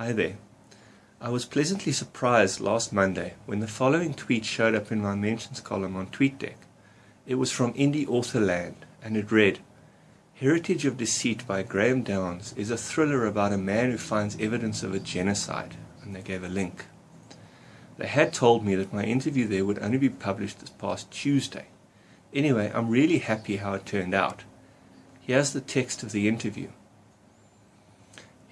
Hi there. I was pleasantly surprised last Monday when the following tweet showed up in my mentions column on TweetDeck. It was from Indie Author Land and it read, Heritage of Deceit by Graham Downs is a thriller about a man who finds evidence of a genocide, and they gave a link. They had told me that my interview there would only be published this past Tuesday. Anyway, I'm really happy how it turned out. Here's the text of the interview.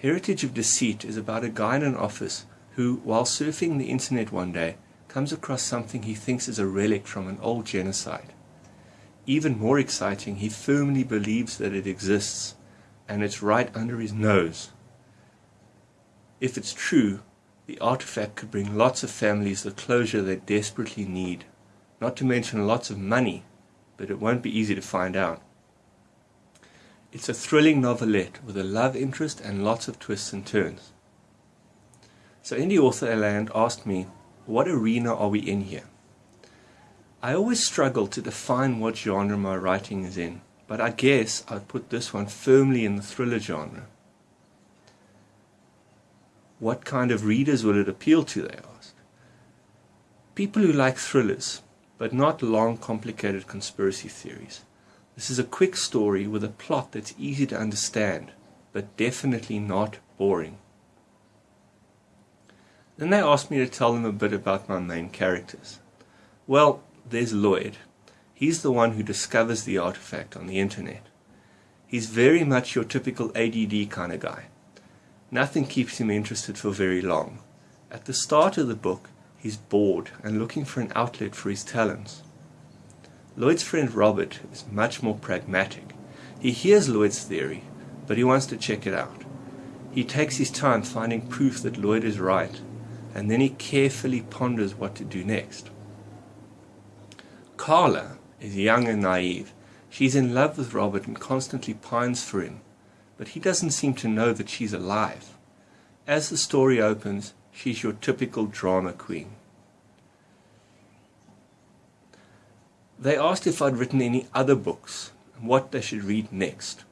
Heritage of Deceit is about a guy in an office who, while surfing the internet one day, comes across something he thinks is a relic from an old genocide. Even more exciting, he firmly believes that it exists, and it's right under his nose. If it's true, the artifact could bring lots of families the closure they desperately need, not to mention lots of money, but it won't be easy to find out. It's a thrilling novelette with a love interest and lots of twists and turns. So Indie Author Land asked me, what arena are we in here? I always struggle to define what genre my writing is in, but I guess I'd put this one firmly in the thriller genre. What kind of readers will it appeal to, they asked. People who like thrillers, but not long, complicated conspiracy theories. This is a quick story with a plot that's easy to understand, but definitely not boring. Then they asked me to tell them a bit about my main characters. Well, there's Lloyd. He's the one who discovers the artifact on the internet. He's very much your typical ADD kind of guy. Nothing keeps him interested for very long. At the start of the book, he's bored and looking for an outlet for his talents. Lloyd's friend Robert is much more pragmatic. He hears Lloyd's theory, but he wants to check it out. He takes his time finding proof that Lloyd is right, and then he carefully ponders what to do next. Carla is young and naive. She's in love with Robert and constantly pines for him, but he doesn't seem to know that she's alive. As the story opens, she's your typical drama queen. They asked if I'd written any other books and what they should read next.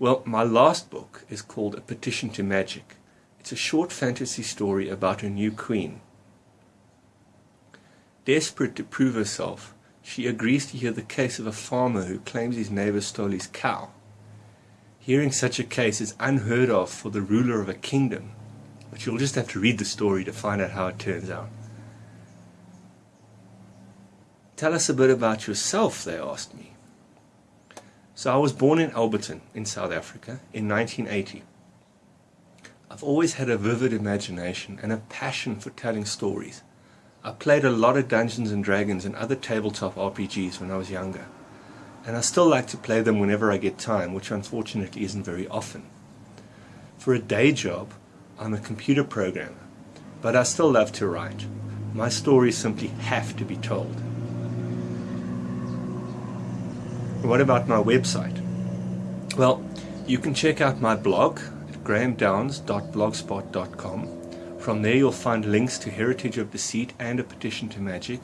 Well, my last book is called A Petition to Magic. It's a short fantasy story about a new queen. Desperate to prove herself, she agrees to hear the case of a farmer who claims his neighbor stole his cow. Hearing such a case is unheard of for the ruler of a kingdom, but you'll just have to read the story to find out how it turns out. Tell us a bit about yourself, they asked me. So I was born in Alberton, in South Africa, in 1980. I've always had a vivid imagination and a passion for telling stories. I played a lot of Dungeons and Dragons and other tabletop RPGs when I was younger. And I still like to play them whenever I get time, which unfortunately isn't very often. For a day job, I'm a computer programmer, but I still love to write. My stories simply have to be told. What about my website? Well, you can check out my blog at grahamdowns.blogspot.com. From there you'll find links to Heritage of Deceit and A Petition to Magic,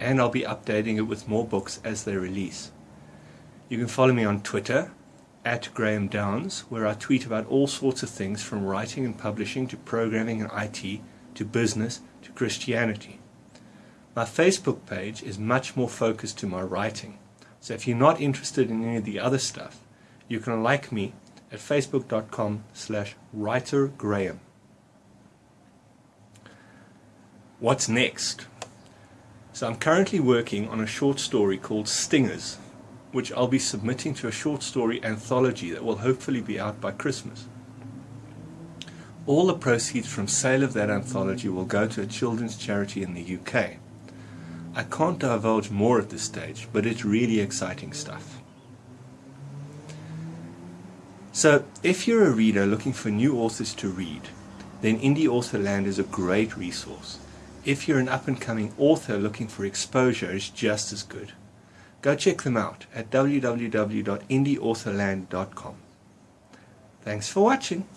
and I'll be updating it with more books as they release. You can follow me on Twitter at Graham Downs, where I tweet about all sorts of things from writing and publishing to programming and IT to business to Christianity. My Facebook page is much more focused to my writing. So if you're not interested in any of the other stuff, you can like me at facebook.com slash writergraham. What's next? So I'm currently working on a short story called Stingers, which I'll be submitting to a short story anthology that will hopefully be out by Christmas. All the proceeds from sale of that anthology will go to a children's charity in the UK. I can't divulge more at this stage, but it's really exciting stuff. So, if you're a reader looking for new authors to read, then Indie Author Land is a great resource. If you're an up-and-coming author looking for exposure, it's just as good. Go check them out at www.indieauthorland.com. Thanks for watching.